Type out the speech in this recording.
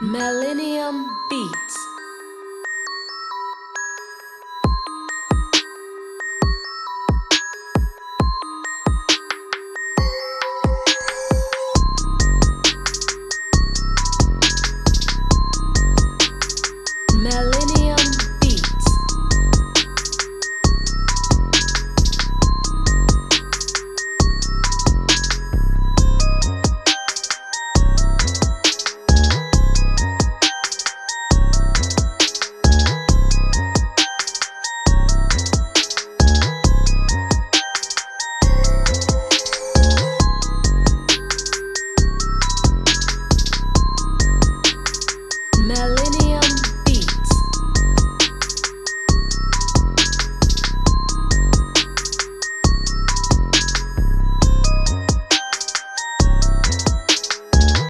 Millennium.